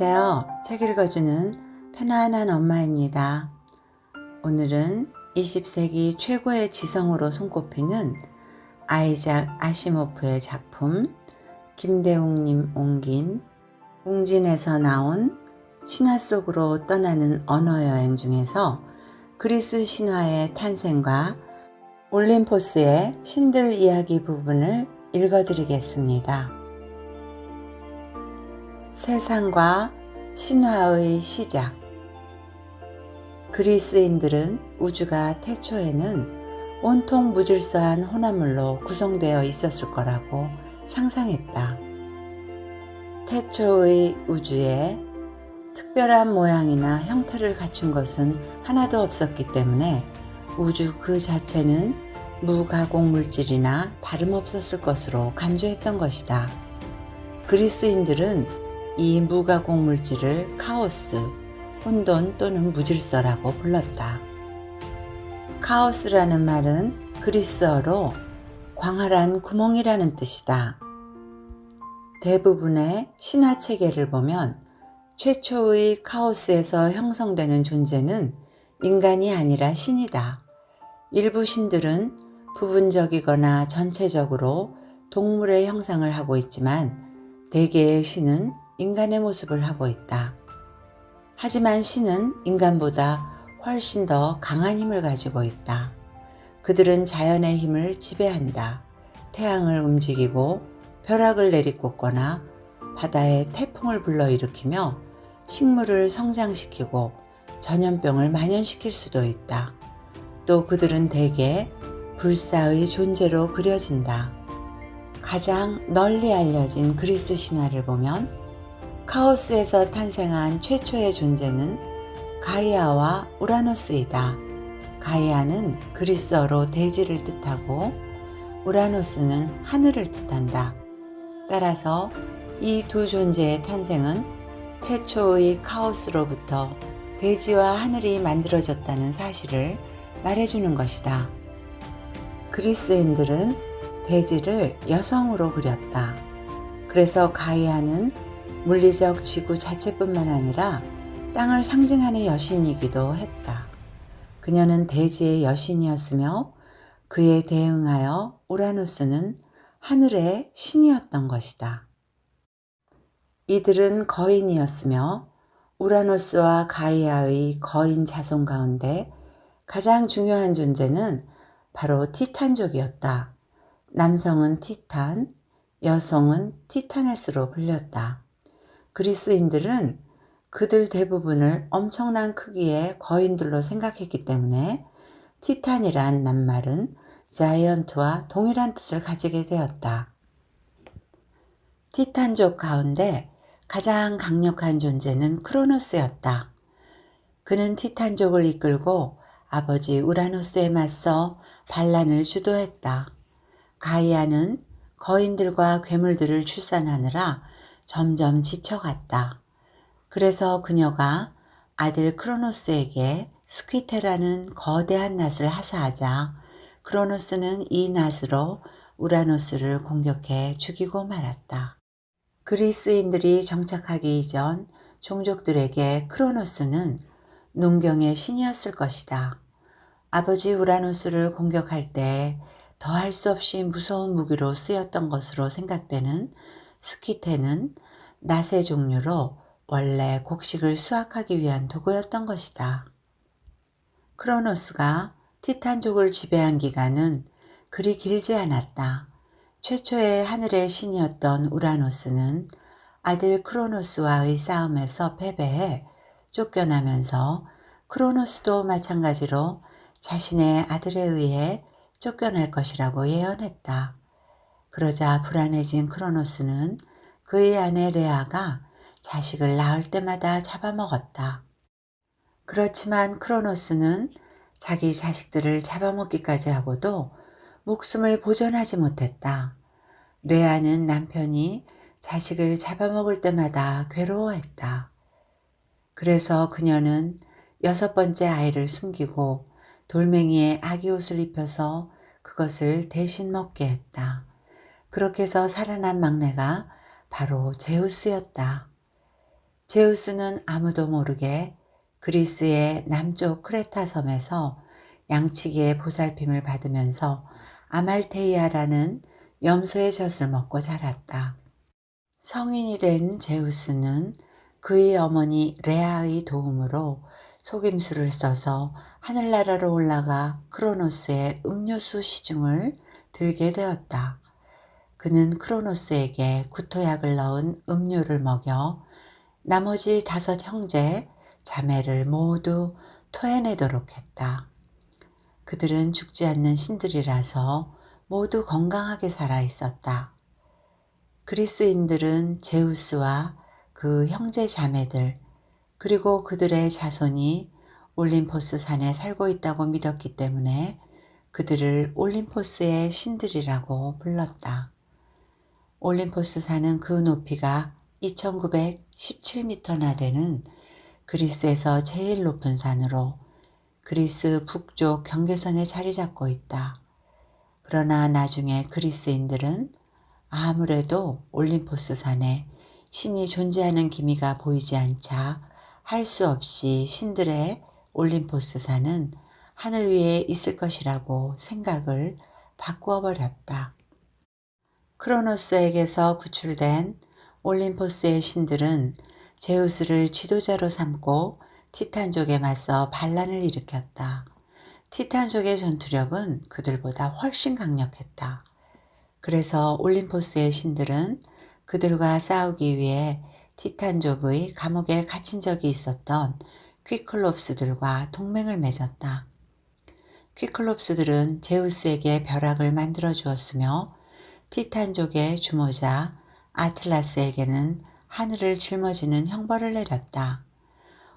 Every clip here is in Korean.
안녕하세요. 책 읽어주는 편안한 엄마입니다. 오늘은 20세기 최고의 지성으로 손꼽히는 아이작 아시모프의 작품 김대웅님 옮긴 웅진에서 나온 신화 속으로 떠나는 언어여행 중에서 그리스 신화의 탄생과 올림포스의 신들 이야기 부분을 읽어드리겠습니다. 세상과 신화의 시작 그리스인들은 우주가 태초에는 온통 무질서한 혼합물로 구성되어 있었을 거라고 상상했다. 태초의 우주에 특별한 모양이나 형태를 갖춘 것은 하나도 없었기 때문에 우주 그 자체는 무가공 물질이나 다름없었을 것으로 간주했던 것이다. 그리스인들은 이 무가공 물질을 카오스, 혼돈 또는 무질서라고 불렀다. 카오스라는 말은 그리스어로 광활한 구멍이라는 뜻이다. 대부분의 신화 체계를 보면 최초의 카오스에서 형성되는 존재는 인간이 아니라 신이다. 일부 신들은 부분적이거나 전체적으로 동물의 형상을 하고 있지만 대개의 신은 인간의 모습을 하고 있다. 하지만 신은 인간보다 훨씬 더 강한 힘을 가지고 있다. 그들은 자연의 힘을 지배한다. 태양을 움직이고 벼락을 내리꽂거나 바다에 태풍을 불러일으키며 식물을 성장시키고 전염병을 만연시킬 수도 있다. 또 그들은 대개 불사의 존재로 그려진다. 가장 널리 알려진 그리스 신화를 보면 카오스에서 탄생한 최초의 존재는 가이아와 우라노스이다. 가이아는 그리스어로 대지를 뜻하고 우라노스는 하늘을 뜻한다. 따라서 이 두 존재의 탄생은 태초의 카오스로부터 대지와 하늘이 만들어졌다는 사실을 말해주는 것이다. 그리스인들은 대지를 여성으로 그렸다. 그래서 가이아는 물리적 지구 자체뿐만 아니라 땅을 상징하는 여신이기도 했다. 그녀는 대지의 여신이었으며 그에 대응하여 우라누스는 하늘의 신이었던 것이다. 이들은 거인이었으며 우라노스와 가이아의 거인 자손 가운데 가장 중요한 존재는 바로 티탄족이었다. 남성은 티탄, 여성은 티타네스로 불렸다. 그리스인들은 그들 대부분을 엄청난 크기의 거인들로 생각했기 때문에 티탄이란 낱말은 자이언트와 동일한 뜻을 가지게 되었다. 티탄족 가운데 가장 강력한 존재는 크로노스였다. 그는 티탄족을 이끌고 아버지 우라노스에 맞서 반란을 주도했다. 가이아는 거인들과 괴물들을 출산하느라 점점 지쳐갔다. 그래서 그녀가 아들 크로노스에게 스퀴테라는 거대한 낫을 하사하자 크로노스는 이 낫으로 우라노스를 공격해 죽이고 말았다. 그리스인들이 정착하기 이전 종족들에게 크로노스는 농경의 신이었을 것이다. 아버지 우라노스를 공격할 때 더할 수 없이 무서운 무기로 쓰였던 것으로 생각되는 스키테는 낫의 종류로 원래 곡식을 수확하기 위한 도구였던 것이다. 크로노스가 티탄족을 지배한 기간은 그리 길지 않았다. 최초의 하늘의 신이었던 우라노스는 아들 크로노스와의 싸움에서 패배해 쫓겨나면서 크로노스도 마찬가지로 자신의 아들에 의해 쫓겨날 것이라고 예언했다. 그러자 불안해진 크로노스는 그의 아내 레아가 자식을 낳을 때마다 잡아먹었다. 그렇지만 크로노스는 자기 자식들을 잡아먹기까지 하고도 목숨을 보존하지 못했다. 레아는 남편이 자식을 잡아먹을 때마다 괴로워했다. 그래서 그녀는 여섯 번째 아이를 숨기고 돌멩이에 아기 옷을 입혀서 그것을 대신 먹게 했다. 그렇게 해서 살아난 막내가 바로 제우스였다. 제우스는 아무도 모르게 그리스의 남쪽 크레타 섬에서 양치기의 보살핌을 받으면서 아말테이아라는 염소의 젖을 먹고 자랐다. 성인이 된 제우스는 그의 어머니 레아의 도움으로 속임수를 써서 하늘나라로 올라가 크로노스의 음료수 시중을 들게 되었다. 그는 크로노스에게 구토약을 넣은 음료를 먹여 나머지 다섯 형제, 자매를 모두 토해내도록 했다. 그들은 죽지 않는 신들이라서 모두 건강하게 살아 있었다. 그리스인들은 제우스와 그 형제 자매들 그리고 그들의 자손이 올림포스 산에 살고 있다고 믿었기 때문에 그들을 올림포스의 신들이라고 불렀다. 올림포스 산은 그 높이가 2917m나 되는 그리스에서 제일 높은 산으로 그리스 북쪽 경계선에 자리 잡고 있다. 그러나 나중에 그리스인들은 아무래도 올림포스 산에 신이 존재하는 기미가 보이지 않자 할 수 없이 신들의 올림포스 산은 하늘 위에 있을 것이라고 생각을 바꾸어 버렸다. 크로노스에게서 구출된 올림포스의 신들은 제우스를 지도자로 삼고 티탄족에 맞서 반란을 일으켰다. 티탄족의 전투력은 그들보다 훨씬 강력했다. 그래서 올림포스의 신들은 그들과 싸우기 위해 티탄족의 감옥에 갇힌 적이 있었던 퀴클롭스들과 동맹을 맺었다. 퀴클롭스들은 제우스에게 벼락을 만들어 주었으며 티탄족의 주모자 아틀라스에게는 하늘을 짊어지는 형벌을 내렸다.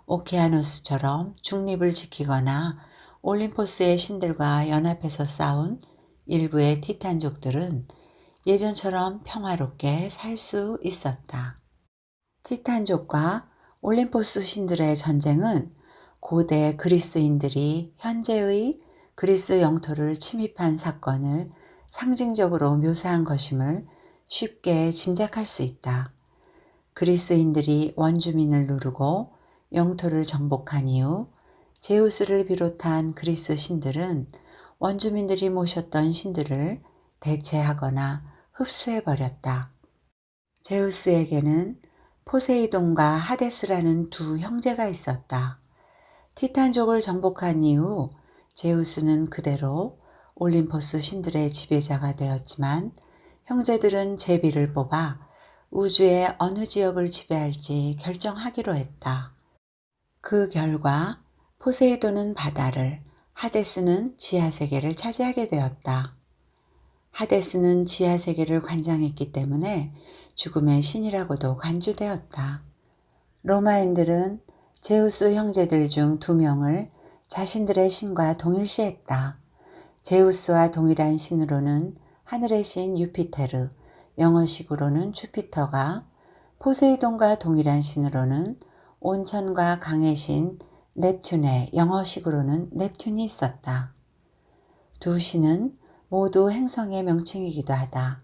오케아노스처럼 중립을 지키거나 올림포스의 신들과 연합해서 싸운 일부의 티탄족들은 예전처럼 평화롭게 살 수 있었다. 티탄족과 올림포스 신들의 전쟁은 고대 그리스인들이 현재의 그리스 영토를 침입한 사건을 상징적으로 묘사한 것임을 쉽게 짐작할 수 있다. 그리스인들이 원주민을 누르고 영토를 정복한 이후 제우스를 비롯한 그리스 신들은 원주민들이 모셨던 신들을 대체하거나 흡수해버렸다. 제우스에게는 포세이돈과 하데스라는 두 형제가 있었다. 티탄족을 정복한 이후 제우스는 그대로 올림포스 신들의 지배자가 되었지만 형제들은 제비를 뽑아 우주의 어느 지역을 지배할지 결정하기로 했다. 그 결과 포세이돈은 바다를, 하데스는 지하세계를 차지하게 되었다. 하데스는 지하세계를 관장했기 때문에 죽음의 신이라고도 간주되었다. 로마인들은 제우스 형제들 중 두 명을 자신들의 신과 동일시했다. 제우스와 동일한 신으로는 하늘의 신 유피테르, 영어식으로는 주피터가 포세이돈과 동일한 신으로는 온천과 강의 신 넵튠의 영어식으로는 넵튠이 있었다. 두 신은 모두 행성의 명칭이기도 하다.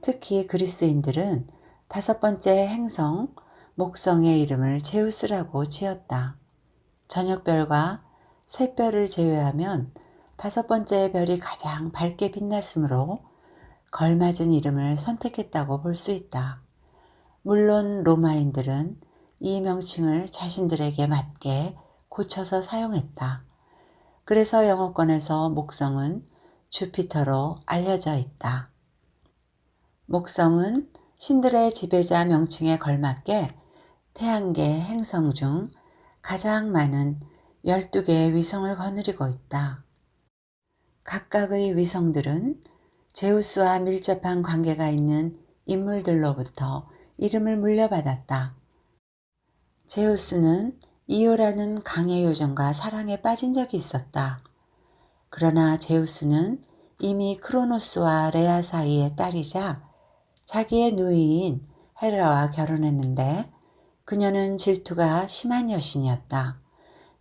특히 그리스인들은 다섯 번째 행성 목성의 이름을 제우스라고 지었다. 저녁별과 새별을 제외하면 다섯 번째 별이 가장 밝게 빛났으므로 걸맞은 이름을 선택했다고 볼 수 있다. 물론 로마인들은 이 명칭을 자신들에게 맞게 고쳐서 사용했다. 그래서 영어권에서 목성은 주피터로 알려져 있다. 목성은 신들의 지배자 명칭에 걸맞게 태양계 행성 중 가장 많은 12개의 위성을 거느리고 있다. 각각의 위성들은 제우스와 밀접한 관계가 있는 인물들로부터 이름을 물려받았다. 제우스는 이오라는 강의 요정과 사랑에 빠진 적이 있었다. 그러나 제우스는 이미 크로노스와 레아 사이의 딸이자 자기의 누이인 헤라와 결혼했는데 그녀는 질투가 심한 여신이었다.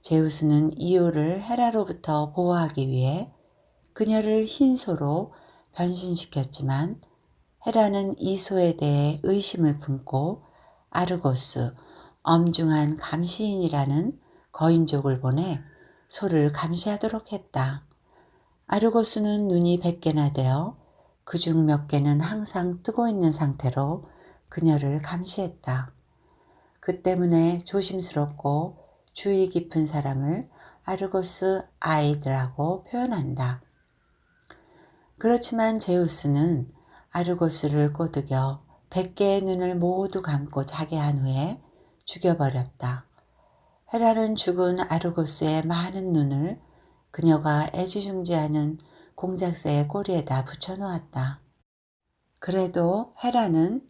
제우스는 이오를 헤라로부터 보호하기 위해 그녀를 흰소로 변신시켰지만 헤라는 이 소에 대해 의심을 품고 아르고스, 엄중한 감시인이라는 거인족을 보내 소를 감시하도록 했다. 아르고스는 눈이 100개나 되어 그 중 몇 개는 항상 뜨고 있는 상태로 그녀를 감시했다. 그 때문에 조심스럽고 주의 깊은 사람을 아르고스 아이드라고 표현한다. 그렇지만 제우스는 아르고스를 꼬드겨 100개의 눈을 모두 감고 자게 한 후에 죽여버렸다. 헤라는 죽은 아르고스의 많은 눈을 그녀가 애지중지하는 공작새의 꼬리에다 붙여놓았다. 그래도 헤라는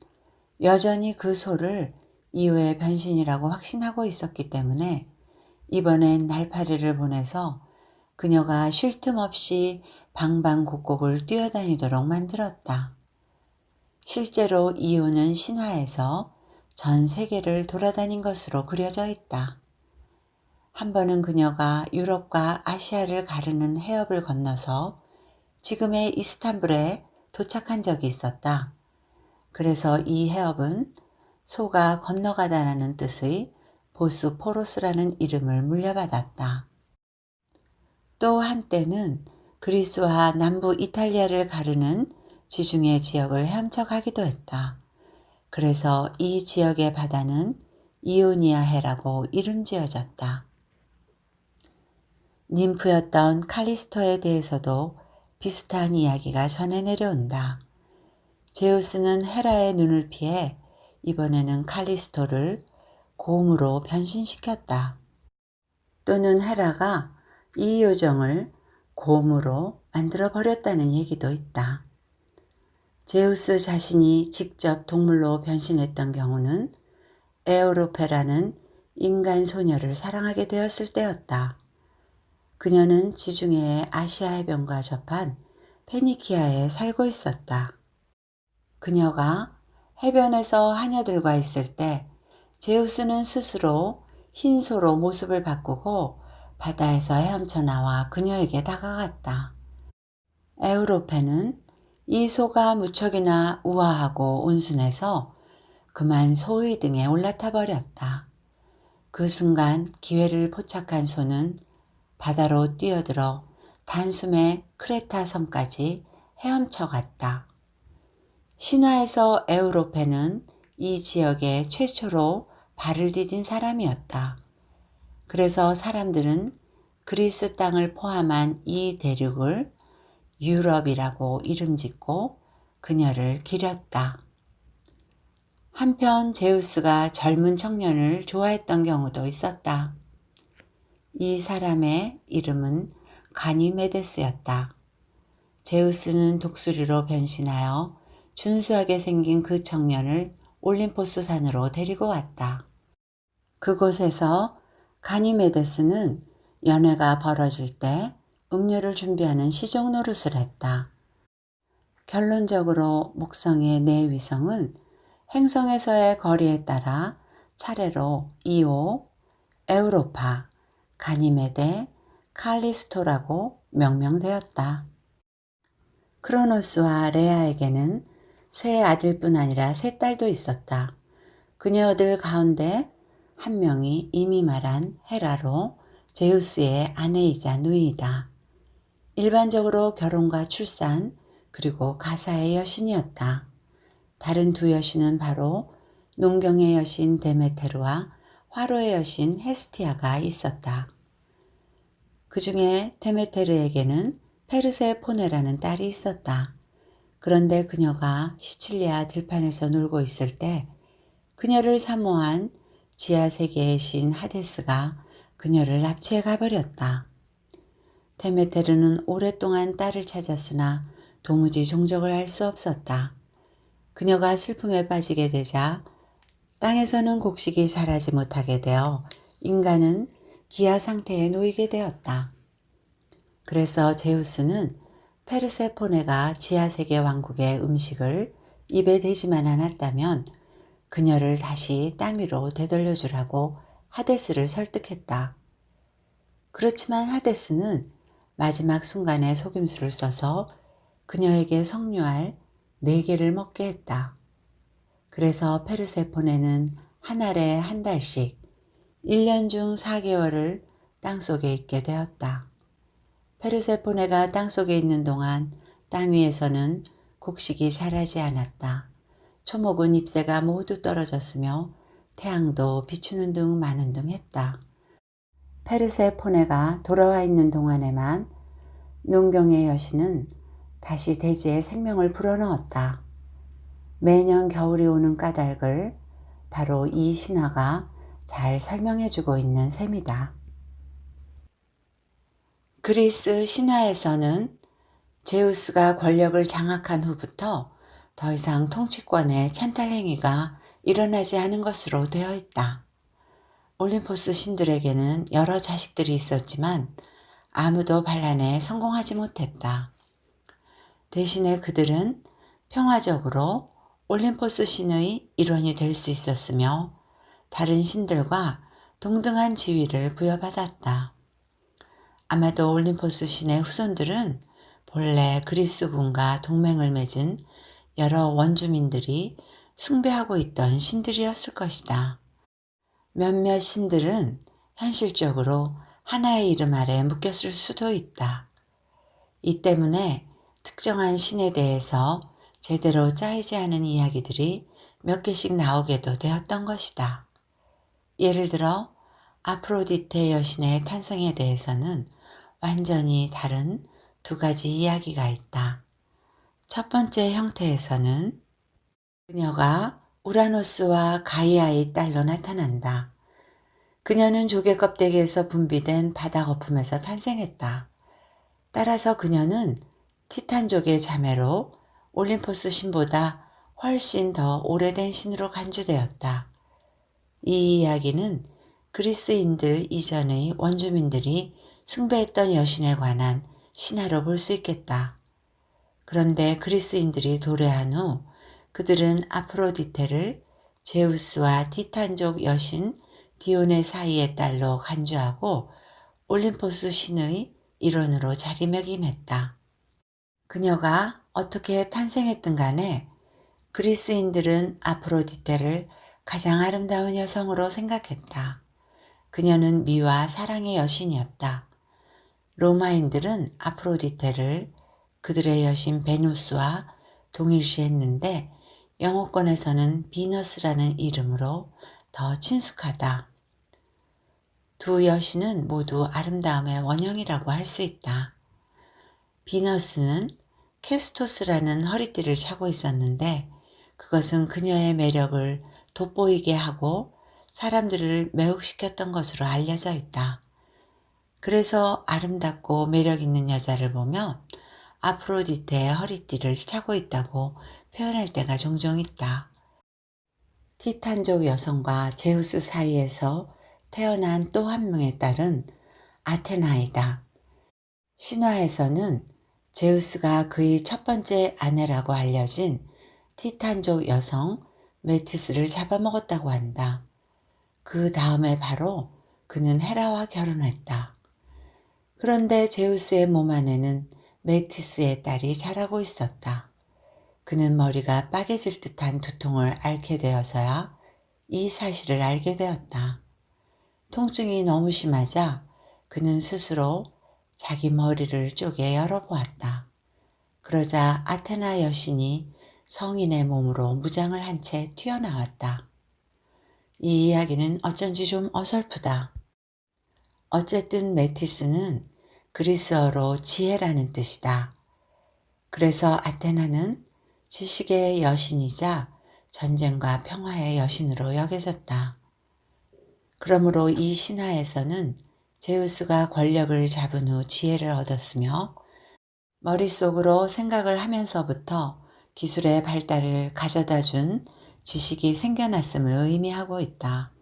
여전히 그 소를 이후의 변신이라고 확신하고 있었기 때문에 이번엔 날파리를 보내서 그녀가 쉴 틈 없이 방방곡곡을 뛰어다니도록 만들었다. 실제로 이오는 신화에서 전 세계를 돌아다닌 것으로 그려져 있다. 한 번은 그녀가 유럽과 아시아를 가르는 해협을 건너서 지금의 이스탄불에 도착한 적이 있었다. 그래서 이 해협은 소가 건너가다라는 뜻의 보스포로스라는 이름을 물려받았다. 또 한때는 그리스와 남부 이탈리아를 가르는 지중해 지역을 헤엄쳐 가기도 했다. 그래서 이 지역의 바다는 이오니아해라고 이름 지어졌다. 님프였던 칼리스토에 대해서도 비슷한 이야기가 전해 내려온다. 제우스는 헤라의 눈을 피해 이번에는 칼리스토를 곰으로 변신시켰다. 또는 헤라가 이 요정을 곰으로 만들어 버렸다는 얘기도 있다. 제우스 자신이 직접 동물로 변신했던 경우는 에오로페라는 인간 소녀를 사랑하게 되었을 때였다. 그녀는 지중해의 아시아 해변과 접한 페니키아에 살고 있었다. 그녀가 해변에서 하녀들과 있을 때 제우스는 스스로 흰 소로 모습을 바꾸고 바다에서 헤엄쳐 나와 그녀에게 다가갔다. 에우로페는 이 소가 무척이나 우아하고 온순해서 그만 소의 등에 올라타 버렸다. 그 순간 기회를 포착한 소는 바다로 뛰어들어 단숨에 크레타 섬까지 헤엄쳐 갔다. 신화에서 에우로페는 이 지역에 최초로 발을 디딘 사람이었다. 그래서 사람들은 그리스 땅을 포함한 이 대륙을 유럽이라고 이름 짓고 그녀를 기렸다. 한편 제우스가 젊은 청년을 좋아했던 경우도 있었다. 이 사람의 이름은 가니메데스였다. 제우스는 독수리로 변신하여 준수하게 생긴 그 청년을 올림포스 산으로 데리고 왔다. 그곳에서 가니메데스는 연회가 벌어질 때 음료를 준비하는 시종 노릇을 했다. 결론적으로 목성의 네 위성은 행성에서의 거리에 따라 차례로 이오, 에우로파, 가니메데, 칼리스토라고 명명되었다. 크로노스와 레아에게는 세 아들뿐 아니라 세 딸도 있었다. 그녀들 가운데 한 명이 이미 말한 헤라로 제우스의 아내이자 누이다. 일반적으로 결혼과 출산 그리고 가사의 여신이었다. 다른 두 여신은 바로 농경의 여신 데메테르와 화로의 여신 헤스티아가 있었다. 그 중에 데메테르에게는 페르세 포네라는 딸이 있었다. 그런데 그녀가 시칠리아 들판에서 놀고 있을 때 그녀를 사모한 지하 세계의 신 하데스가 그녀를 납치해 가버렸다. 데메테르는 오랫동안 딸을 찾았으나 도무지 종적을 알 수 없었다. 그녀가 슬픔에 빠지게 되자 땅에서는 곡식이 자라지 못하게 되어 인간은 기아 상태에 놓이게 되었다. 그래서 제우스는 페르세포네가 지하세계 왕국의 음식을 입에 대지만 않았다면 그녀를 다시 땅 위로 되돌려 주라고 하데스를 설득했다. 그렇지만 하데스는 마지막 순간에 속임수를 써서 그녀에게 석류알 네 개를 먹게 했다. 그래서 페르세포네는 한 알에 한 달씩 1년 중 4개월을 땅속에 있게 되었다. 페르세포네가 땅속에 있는 동안 땅 위에서는 곡식이 자라지 않았다. 초목은 잎새가 모두 떨어졌으며 태양도 비추는 둥 마는 둥 했다. 페르세 포네가 돌아와 있는 동안에만 농경의 여신은 다시 대지에 생명을 불어넣었다. 매년 겨울이 오는 까닭을 바로 이 신화가 잘 설명해주고 있는 셈이다. 그리스 신화에서는 제우스가 권력을 장악한 후부터 더 이상 통치권의 찬탈 행위가 일어나지 않은 것으로 되어 있다. 올림포스 신들에게는 여러 자식들이 있었지만 아무도 반란에 성공하지 못했다. 대신에 그들은 평화적으로 올림포스 신의 일원이 될 수 있었으며 다른 신들과 동등한 지위를 부여받았다. 아마도 올림포스 신의 후손들은 본래 그리스군과 동맹을 맺은 여러 원주민들이 숭배하고 있던 신들이었을 것이다. 몇몇 신들은 현실적으로 하나의 이름 아래 묶였을 수도 있다. 이 때문에 특정한 신에 대해서 제대로 짜이지 않은 이야기들이 몇 개씩 나오게도 되었던 것이다. 예를 들어 아프로디테 여신의 탄생에 대해서는 완전히 다른 두 가지 이야기가 있다. 첫 번째 형태에서는 그녀가 우라노스와 가이아의 딸로 나타난다. 그녀는 조개 껍데기에서 분비된 바다 거품에서 탄생했다. 따라서 그녀는 티탄족의 자매로 올림포스 신보다 훨씬 더 오래된 신으로 간주되었다. 이 이야기는 그리스인들 이전의 원주민들이 숭배했던 여신에 관한 신화로 볼 수 있겠다. 그런데 그리스인들이 도래한 후 그들은 아프로디테를 제우스와 티탄족 여신 디온의 사이의 딸로 간주하고 올림포스 신의 일원으로 자리매김했다. 그녀가 어떻게 탄생했든 간에 그리스인들은 아프로디테를 가장 아름다운 여성으로 생각했다. 그녀는 미와 사랑의 여신이었다. 로마인들은 아프로디테를 그들의 여신 베누스와 동일시했는데 영어권에서는 비너스라는 이름으로 더 친숙하다. 두 여신은 모두 아름다움의 원형이라고 할 수 있다. 비너스는 캐스토스라는 허리띠를 차고 있었는데 그것은 그녀의 매력을 돋보이게 하고 사람들을 매혹시켰던 것으로 알려져 있다. 그래서 아름답고 매력 있는 여자를 보면 아프로디테의 허리띠를 차고 있다고 표현할 때가 종종 있다. 티탄족 여성과 제우스 사이에서 태어난 또 한 명의 딸은 아테나이다. 신화에서는 제우스가 그의 첫 번째 아내라고 알려진 티탄족 여성 메티스를 잡아먹었다고 한다. 그 다음에 바로 그는 헤라와 결혼했다. 그런데 제우스의 몸 안에는 메티스의 딸이 자라고 있었다. 그는 머리가 빠개질 듯한 두통을 앓게 되어서야 이 사실을 알게 되었다. 통증이 너무 심하자 그는 스스로 자기 머리를 쪼개 열어보았다. 그러자 아테나 여신이 성인의 몸으로 무장을 한 채 튀어나왔다. 이 이야기는 어쩐지 좀 어설프다. 어쨌든 메티스는 그리스어로 지혜라는 뜻이다. 그래서 아테나는 지식의 여신이자 전쟁과 평화의 여신으로 여겨졌다. 그러므로 이 신화에서는 제우스가 권력을 잡은 후 지혜를 얻었으며 머릿속으로 생각을 하면서부터 기술의 발달을 가져다 준 지식이 생겨났음을 의미하고 있다.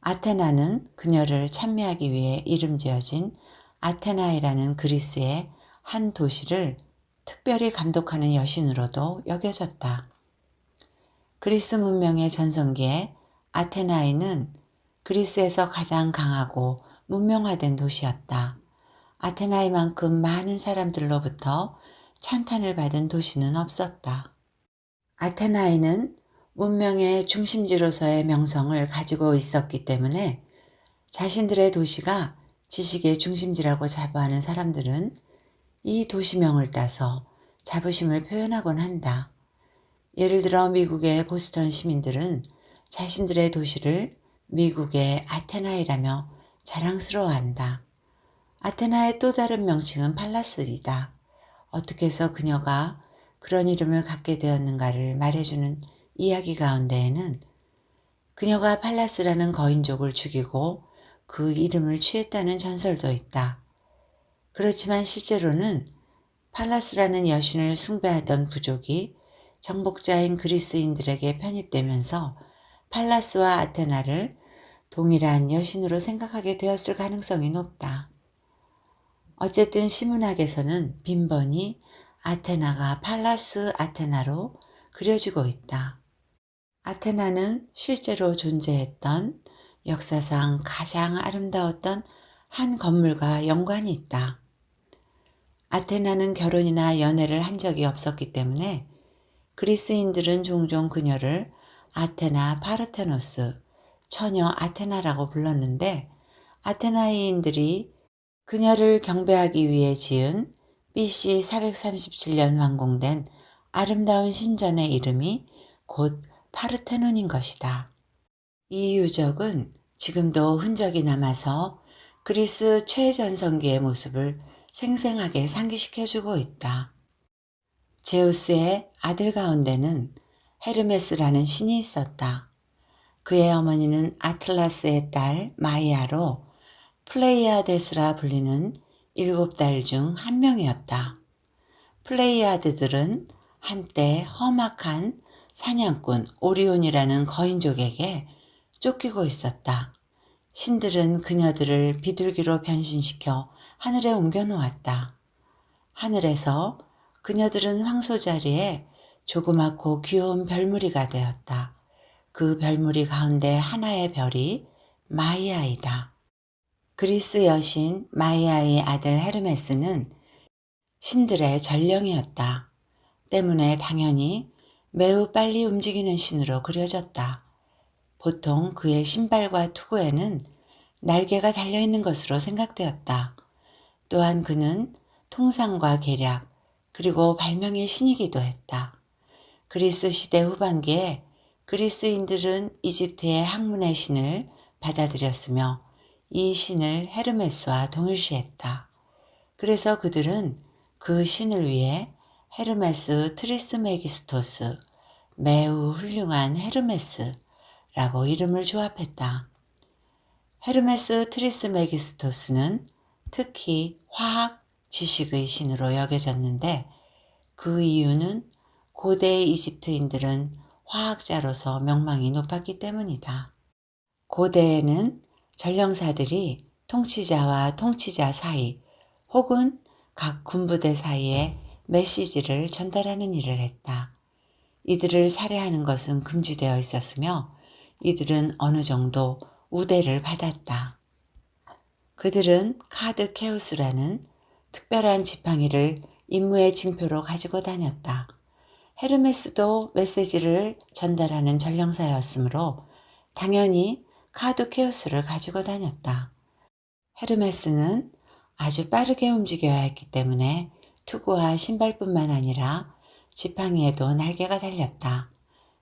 아테나는 그녀를 찬미하기 위해 이름 지어진 아테나이라는 그리스의 한 도시를 특별히 감독하는 여신으로도 여겨졌다. 그리스 문명의 전성기에 아테나이는 그리스에서 가장 강하고 문명화된 도시였다. 아테나이만큼 많은 사람들로부터 찬탄을 받은 도시는 없었다. 아테나이는 문명의 중심지로서의 명성을 가지고 있었기 때문에 자신들의 도시가 지식의 중심지라고 자부하는 사람들은 이 도시명을 따서 자부심을 표현하곤 한다. 예를 들어 미국의 보스턴 시민들은 자신들의 도시를 미국의 아테나이라며 자랑스러워한다. 아테나의 또 다른 명칭은 팔라스이다. 어떻게 해서 그녀가 그런 이름을 갖게 되었는가를 말해주는 이야기 가운데에는 그녀가 팔라스라는 거인족을 죽이고 그 이름을 취했다는 전설도 있다. 그렇지만 실제로는 팔라스라는 여신을 숭배하던 부족이 정복자인 그리스인들에게 편입되면서 팔라스와 아테나를 동일한 여신으로 생각하게 되었을 가능성이 높다. 어쨌든 시문학에서는 빈번히 아테나가 팔라스 아테나로 그려지고 있다. 아테나는 실제로 존재했던 역사상 가장 아름다웠던 한 건물과 연관이 있다. 아테나는 결혼이나 연애를 한 적이 없었기 때문에 그리스인들은 종종 그녀를 아테나 파르테노스, 처녀 아테나라고 불렀는데 아테나이인들이 그녀를 경배하기 위해 지은 BC 437년 완공된 아름다운 신전의 이름이 곧 파르테논인 것이다. 이 유적은 지금도 흔적이 남아서 그리스 최전성기의 모습을 생생하게 상기시켜주고 있다. 제우스의 아들 가운데는 헤르메스라는 신이 있었다. 그의 어머니는 아틀라스의 딸 마이아로 플레이아데스라 불리는 일곱 딸 중 한 명이었다. 플레이아드들은 한때 험악한 사냥꾼 오리온이라는 거인족에게 쫓기고 있었다. 신들은 그녀들을 비둘기로 변신시켜 하늘에 옮겨놓았다. 하늘에서 그녀들은 황소 자리에 조그맣고 귀여운 별무리가 되었다. 그 별무리 가운데 하나의 별이 마이아이다. 그리스 여신 마이아의 아들 헤르메스는 신들의 전령이었다. 때문에 당연히 매우 빨리 움직이는 신으로 그려졌다. 보통 그의 신발과 투구에는 날개가 달려있는 것으로 생각되었다. 또한 그는 통상과 계략 그리고 발명의 신이기도 했다. 그리스 시대 후반기에 그리스인들은 이집트의 학문의 신을 받아들였으며 이 신을 헤르메스와 동일시했다. 그래서 그들은 그 신을 위해 헤르메스 트리스메기스토스, 매우 훌륭한 헤르메스 라고 이름을 조합했다. 헤르메스 트리스메기스토스는 특히 화학 지식의 신으로 여겨졌는데 그 이유는 고대 이집트인들은 화학자로서 명망이 높았기 때문이다. 고대에는 전령사들이 통치자와 통치자 사이 혹은 각 군부대 사이에 메시지를 전달하는 일을 했다. 이들을 살해하는 것은 금지되어 있었으며 이들은 어느 정도 우대를 받았다. 그들은 카드 케우스라는 특별한 지팡이를 임무의 징표로 가지고 다녔다. 헤르메스도 메시지를 전달하는 전령사였으므로 당연히 카드 케우스를 가지고 다녔다. 헤르메스는 아주 빠르게 움직여야 했기 때문에 투구와 신발뿐만 아니라 지팡이에도 날개가 달렸다.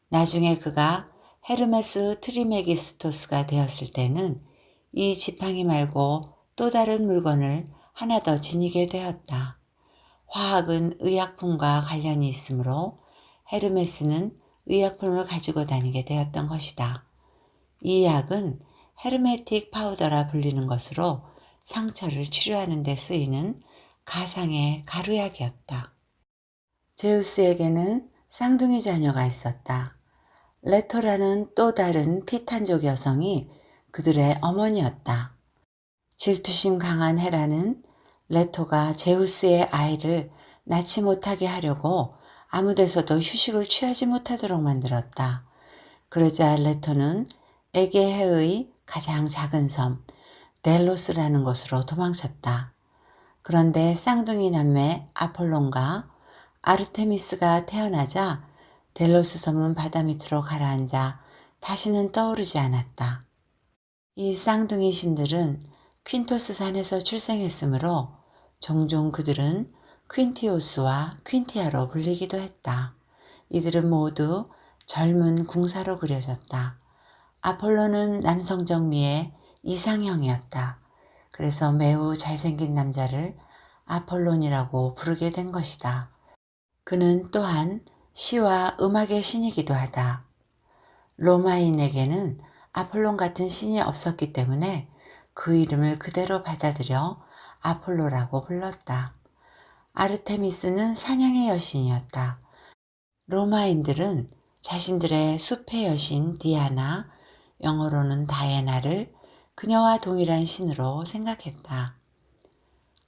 나중에 그가 헤르메스 트리메기스토스가 되었을 때는 이 지팡이 말고 또 다른 물건을 하나 더 지니게 되었다. 화학은 의약품과 관련이 있으므로 헤르메스는 의약품을 가지고 다니게 되었던 것이다. 이 약은 헤르메틱 파우더라 불리는 것으로 상처를 치료하는 데 쓰이는 가상의 가루약이었다. 제우스에게는 쌍둥이 자녀가 있었다. 레토라는 또 다른 티탄족 여성이 그들의 어머니였다. 질투심 강한 헤라는 레토가 제우스의 아이를 낳지 못하게 하려고 아무 데서도 휴식을 취하지 못하도록 만들었다. 그러자 레토는 에게해의 가장 작은 섬 델로스라는 곳으로 도망쳤다. 그런데 쌍둥이 남매 아폴론과 아르테미스가 태어나자 델로스 섬은 바다 밑으로 가라앉아 다시는 떠오르지 않았다. 이 쌍둥이 신들은 퀸토스 산에서 출생했으므로 종종 그들은 퀸티오스와 퀸티아로 불리기도 했다. 이들은 모두 젊은 궁사로 그려졌다. 아폴로는 남성적 미의 이상형이었다. 그래서 매우 잘생긴 남자를 아폴론이라고 부르게 된 것이다. 그는 또한 시와 음악의 신이기도 하다. 로마인에게는 아폴론 같은 신이 없었기 때문에 그 이름을 그대로 받아들여 아폴로라고 불렀다. 아르테미스는 사냥의 여신이었다. 로마인들은 자신들의 숲의 여신 디아나, 영어로는 다이애나를 그녀와 동일한 신으로 생각했다.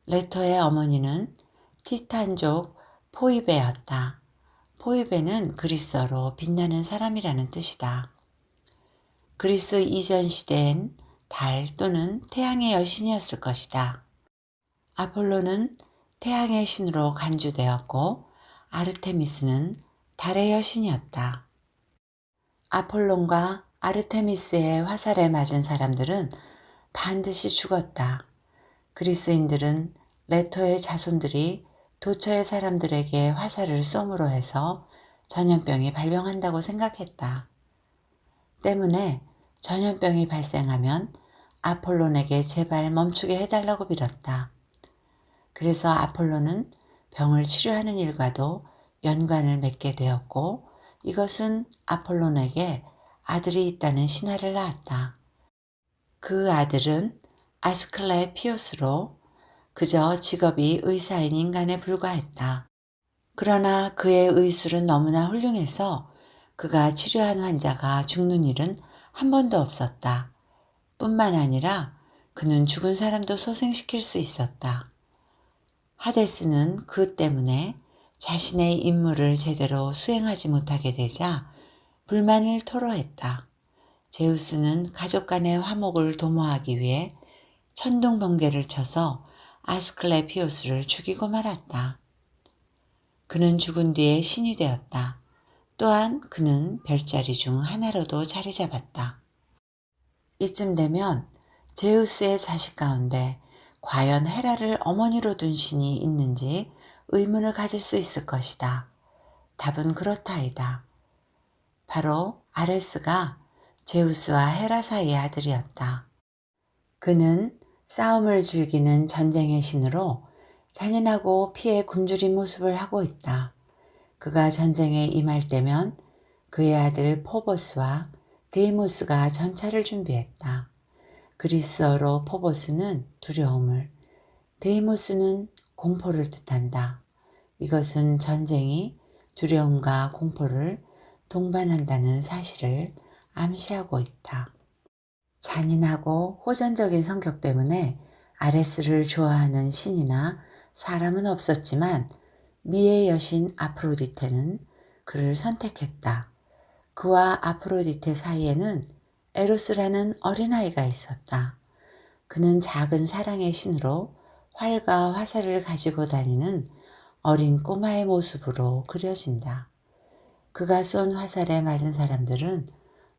레토의 어머니는 티탄족 포이베였다. 포이베는 그리스어로 빛나는 사람이라는 뜻이다. 그리스 이전 시대엔 달 또는 태양의 여신이었을 것이다. 아폴로는 태양의 신으로 간주되었고 아르테미스는 달의 여신이었다. 아폴론과 아르테미스의 화살에 맞은 사람들은 반드시 죽었다. 그리스인들은 레토의 자손들이 도처의 사람들에게 화살을 쏘므로 해서 전염병이 발병한다고 생각했다. 때문에 전염병이 발생하면 아폴론에게 제발 멈추게 해달라고 빌었다. 그래서 아폴로는 병을 치료하는 일과도 연관을 맺게 되었고 이것은 아폴론에게 아들이 있다는 신화를 낳았다. 그 아들은 아스클레피오스로 그저 직업이 의사인 인간에 불과했다. 그러나 그의 의술은 너무나 훌륭해서 그가 치료한 환자가 죽는 일은 한 번도 없었다. 뿐만 아니라 그는 죽은 사람도 소생시킬 수 있었다. 하데스는 그 때문에 자신의 임무를 제대로 수행하지 못하게 되자 불만을 토로했다. 제우스는 가족 간의 화목을 도모하기 위해 천둥 번개를 쳐서 아스클레피오스를 죽이고 말았다. 그는 죽은 뒤에 신이 되었다. 또한 그는 별자리 중 하나로도 자리 잡았다. 이쯤 되면 제우스의 자식 가운데 과연 헤라를 어머니로 둔 신이 있는지 의문을 가질 수 있을 것이다. 답은 그렇다이다. 바로 아레스가 제우스와 헤라 사이의 아들이었다. 그는 싸움을 즐기는 전쟁의 신으로 잔인하고 피에 굶주린 모습을 하고 있다. 그가 전쟁에 임할 때면 그의 아들 포보스와 데이모스가 전차를 준비했다. 그리스어로 포보스는 두려움을, 데이모스는 공포를 뜻한다. 이것은 전쟁이 두려움과 공포를 동반한다는 사실을 암시하고 있다. 잔인하고 호전적인 성격 때문에 아레스를 좋아하는 신이나 사람은 없었지만 미의 여신 아프로디테는 그를 선택했다. 그와 아프로디테 사이에는 에로스라는 어린아이가 있었다. 그는 작은 사랑의 신으로 활과 화살을 가지고 다니는 어린 꼬마의 모습으로 그려진다. 그가 쏜 화살에 맞은 사람들은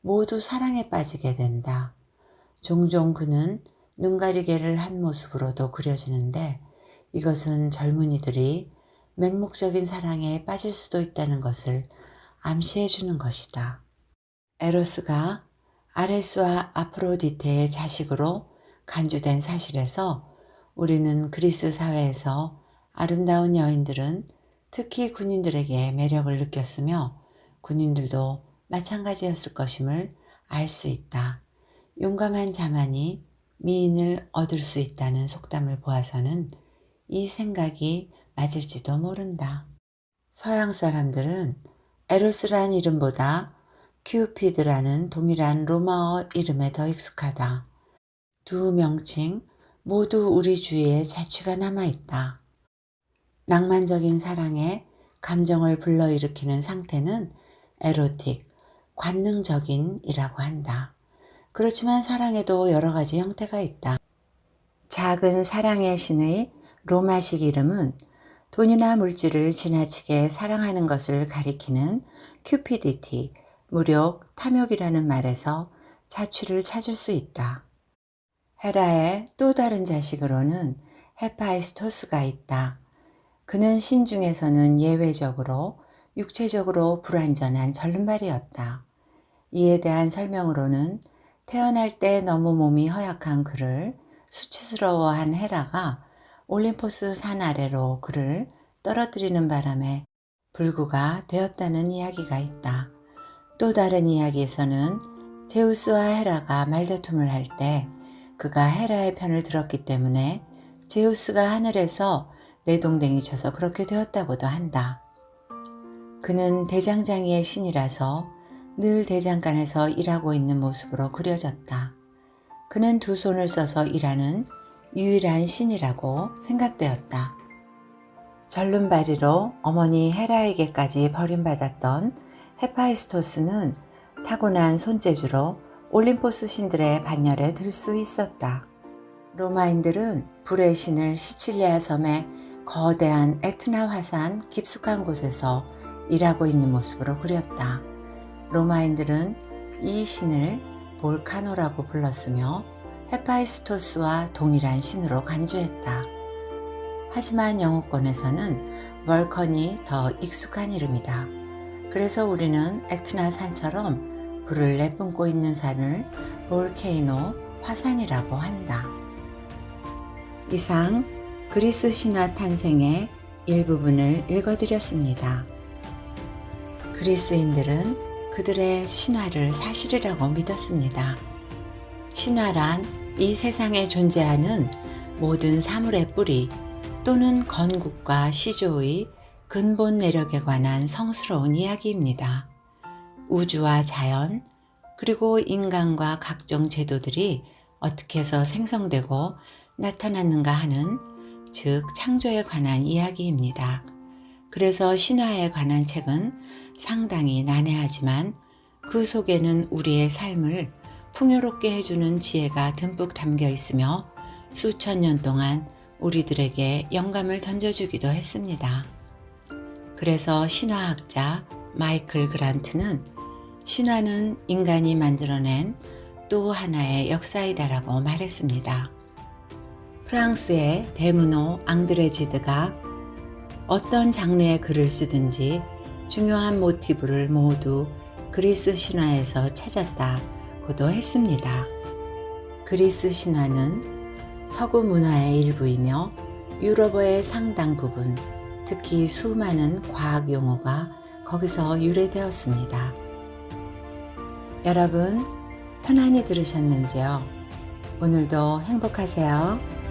모두 사랑에 빠지게 된다. 종종 그는 눈 가리개를 한 모습으로도 그려지는데 이것은 젊은이들이 맹목적인 사랑에 빠질 수도 있다는 것을 암시해 주는 것이다. 에로스가 아레스와 아프로디테의 자식으로 간주된 사실에서 우리는 그리스 사회에서 아름다운 여인들은 특히 군인들에게 매력을 느꼈으며 군인들도 마찬가지였을 것임을 알 수 있다. 용감한 자만이 미인을 얻을 수 있다는 속담을 보아서는 이 생각이 맞을지도 모른다. 서양 사람들은 에로스란 이름보다 큐피드라는 동일한 로마어 이름에 더 익숙하다. 두 명칭 모두 우리 주위에 자취가 남아있다. 낭만적인 사랑에 감정을 불러일으키는 상태는 에로틱, 관능적인이라고 한다. 그렇지만 사랑에도 여러 가지 형태가 있다. 작은 사랑의 신의 로마식 이름은 돈이나 물질을 지나치게 사랑하는 것을 가리키는 큐피디티, 무력, 탐욕이라는 말에서 자취를 찾을 수 있다. 헤라의 또 다른 자식으로는 헤파이스토스가 있다. 그는 신 중에서는 예외적으로 육체적으로 불완전한 절름발이었다. 이에 대한 설명으로는 태어날 때 너무 몸이 허약한 그를 수치스러워한 헤라가 올림포스 산 아래로 그를 떨어뜨리는 바람에 불구가 되었다는 이야기가 있다. 또 다른 이야기에서는 제우스와 헤라가 말다툼을 할 때 그가 헤라의 편을 들었기 때문에 제우스가 하늘에서 내동댕이 쳐서 그렇게 되었다고도 한다. 그는 대장장이의 신이라서 늘 대장간에서 일하고 있는 모습으로 그려졌다. 그는 두 손을 써서 일하는 유일한 신이라고 생각되었다. 절름발이로 어머니 헤라에게까지 버림받았던 헤파이스토스는 타고난 손재주로 올림포스 신들의 반열에 들 수 있었다. 로마인들은 불의 신을 시칠리아 섬의 거대한 에트나 화산 깊숙한 곳에서 일하고 있는 모습으로 그렸다. 로마인들은 이 신을 볼카노라고 불렀으며 헤파이스토스와 동일한 신으로 간주했다. 하지만 영어권에서는 월컨이 더 익숙한 이름이다. 그래서 우리는 에트나 산처럼 불을 내뿜고 있는 산을 볼케이노 화산이라고 한다. 이상 그리스 신화 탄생의 일부분을 읽어드렸습니다. 그리스인들은 그들의 신화를 사실이라고 믿었습니다. 신화란 이 세상에 존재하는 모든 사물의 뿌리 또는 건국과 시조의 근본 내력에 관한 성스러운 이야기입니다. 우주와 자연, 그리고 인간과 각종 제도들이 어떻게 해서 생성되고 나타났는가 하는 즉 창조에 관한 이야기입니다. 그래서 신화에 관한 책은 상당히 난해하지만 그 속에는 우리의 삶을 풍요롭게 해주는 지혜가 듬뿍 담겨 있으며 수천 년 동안 우리들에게 영감을 던져주기도 했습니다. 그래서 신화학자 마이클 그란트는 신화는 인간이 만들어낸 또 하나의 역사이다라고 말했습니다. 프랑스의 데무노 앙드레지드가 어떤 장르의 글을 쓰든지 중요한 모티브를 모두 그리스 신화에서 찾았다고도 했습니다. 그리스 신화는 서구 문화의 일부이며 유럽어의 상당 부분, 특히 수많은 과학 용어가 거기서 유래되었습니다. 여러분, 편안히 들으셨는지요? 오늘도 행복하세요.